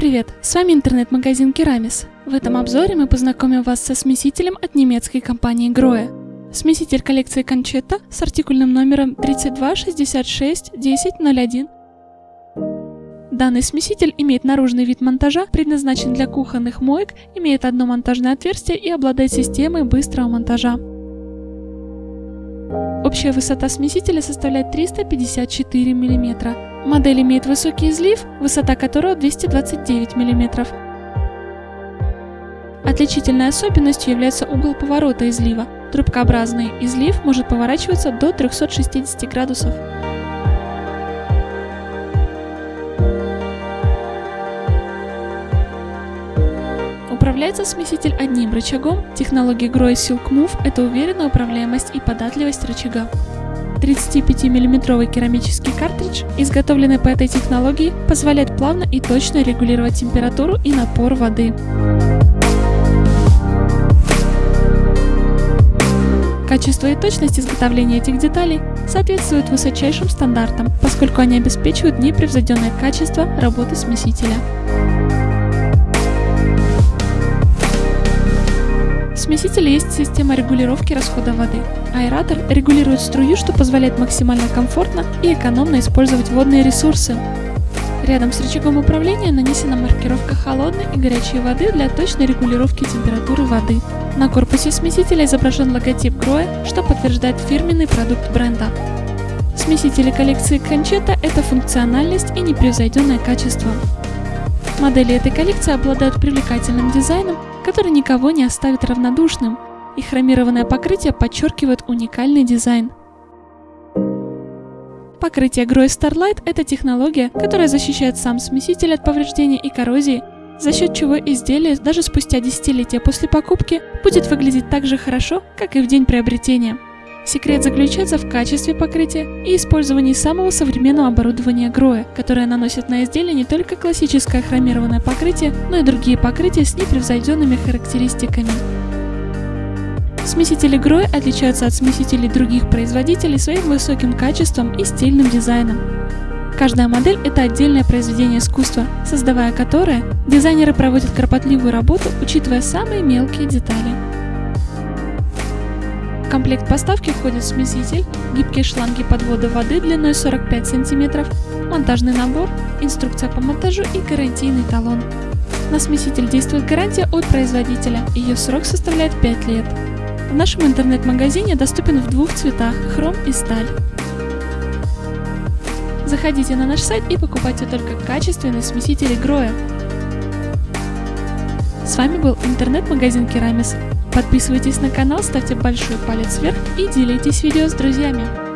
Привет, с вами интернет-магазин Керамис. В этом обзоре мы познакомим вас со смесителем от немецкой компании Grohe. Смеситель коллекции Conchetta с артикульным номером 32661001. Данный смеситель имеет наружный вид монтажа, предназначен для кухонных моек, имеет одно монтажное отверстие и обладает системой быстрого монтажа. Общая высота смесителя составляет 354 мм. Модель имеет высокий излив, высота которого 229 мм. Отличительной особенностью является угол поворота излива. Трубкообразный излив может поворачиваться до 360 градусов. Управляется смеситель одним рычагом. Технология Grohe Silk Move – это уверенная управляемость и податливость рычага. 35-мм керамический картридж, изготовленный по этой технологии, позволяет плавно и точно регулировать температуру и напор воды. Качество и точность изготовления этих деталей соответствуют высочайшим стандартам, поскольку они обеспечивают непревзойденное качество работы смесителя. Смесителе есть система регулировки расхода воды. Аэратор регулирует струю, что позволяет максимально комфортно и экономно использовать водные ресурсы. Рядом с рычагом управления нанесена маркировка холодной и горячей воды для точной регулировки температуры воды. На корпусе смесителя изображен логотип Grohe, что подтверждает фирменный продукт бренда. Смесители коллекции Conchetta – это функциональность и непревзойденное качество. Модели этой коллекции обладают привлекательным дизайном, который никого не оставит равнодушным, и хромированное покрытие подчеркивает уникальный дизайн. Покрытие Groy Starlight – это технология, которая защищает сам смеситель от повреждений и коррозии, за счет чего изделие даже спустя десятилетия после покупки будет выглядеть так же хорошо, как и в день приобретения. Секрет заключается в качестве покрытия и использовании самого современного оборудования Гроя, которое наносит на изделие не только классическое хромированное покрытие, но и другие покрытия с непревзойденными характеристиками. Смесители Гроя отличаются от смесителей других производителей своим высоким качеством и стильным дизайном. Каждая модель – это отдельное произведение искусства, создавая которое, дизайнеры проводят кропотливую работу, учитывая самые мелкие детали. В комплект поставки входит смеситель, гибкие шланги подвода воды длиной 45 см, монтажный набор, инструкция по монтажу и гарантийный талон. На смеситель действует гарантия от производителя, ее срок составляет 5 лет. В нашем интернет-магазине доступен в двух цветах – хром и сталь. Заходите на наш сайт и покупайте только качественные смесители Гроя. С вами был интернет-магазин Керамис. Подписывайтесь на канал, ставьте большой палец вверх и делитесь видео с друзьями.